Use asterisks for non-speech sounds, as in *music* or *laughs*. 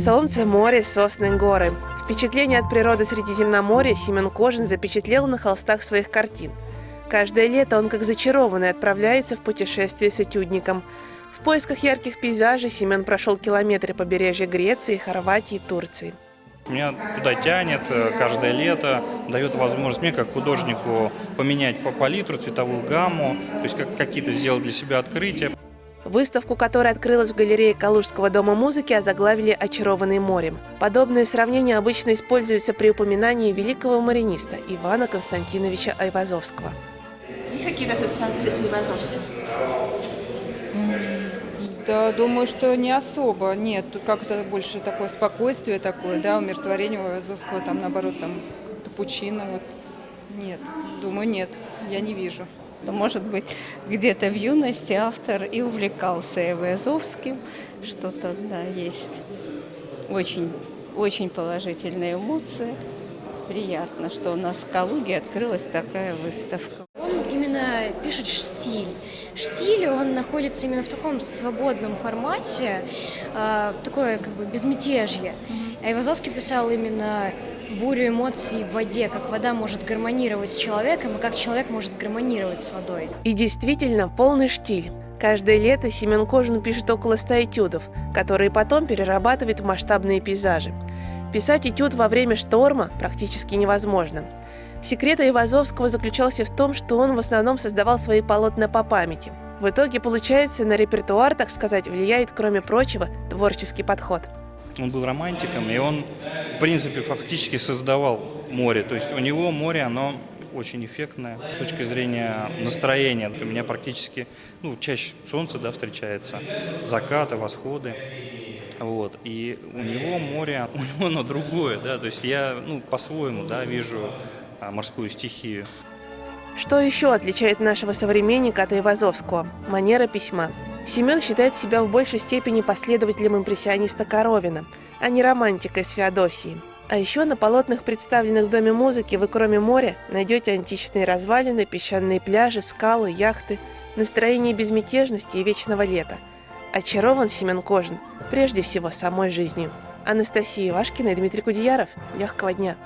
Солнце, море, сосны, горы. Впечатление от природы Средиземноморья Семен Кожин запечатлел на холстах своих картин. Каждое лето он, как зачарованный, отправляется в путешествие с этюдником. В поисках ярких пейзажей Семен прошел километры побережья Греции, Хорватии и Турции. Меня туда тянет э, каждое лето, дает возможность мне, как художнику, поменять по палитру, цветовую гамму, то есть как, какие-то сделать для себя открытия. Выставку, которая открылась в галерее Калужского дома музыки, озаглавили «Очарованный морем». Подобное сравнение обычно используется при упоминании великого мариниста Ивана Константиновича Айвазовского. Есть какие-то ассоциации с Айвазовским? Да, думаю, что не особо. Нет, тут как-то больше такое спокойствие такое, да, умиротворение у Айвазовского, там, наоборот, там, пучина, вот. Нет, думаю, нет, я не вижу. Может быть, где-то в юности автор и увлекался Айвазовским, что-то, да, есть. Очень, очень положительные эмоции. Приятно, что у нас в Калуге открылась такая выставка. Он именно пишет штиль. Штиль, он находится именно в таком свободном формате, э, такое как бы безмятежье. А Ивазовский писал именно бурю эмоций в воде, как вода может гармонировать с человеком и как человек может гармонировать с водой. И действительно, полный штиль. Каждое лето Семен Кожин пишет около ста этюдов, которые потом перерабатывает в масштабные пейзажи. Писать этюд во время шторма практически невозможно. Секрет Ивазовского заключался в том, что он в основном создавал свои полотна по памяти. В итоге получается, на репертуар, так сказать, влияет, кроме прочего, творческий подход. Он был романтиком, и он, принципе, фактически создавал море. То есть у него море, оно очень эффектное с точки зрения настроения. У меня практически, ну, чаще солнце, да, встречается, закаты, восходы. Вот. И у него море, *laughs* у него оно другое, да, то есть я, ну, по-своему, да, вижу а, морскую стихию. Что еще отличает нашего современника от Ивазовского? Манера письма. Семен считает себя в большей степени последователем импрессиониста Коровина, а не романтикой с Феодосией. А еще на полотнах, представленных в Доме музыки, вы кроме моря найдете античные развалины, песчаные пляжи, скалы, яхты, настроение безмятежности и вечного лета. Очарован Семен Кожин прежде всего самой жизнью. Анастасия Ивашкина и Дмитрий Кудеяров. Легкого дня!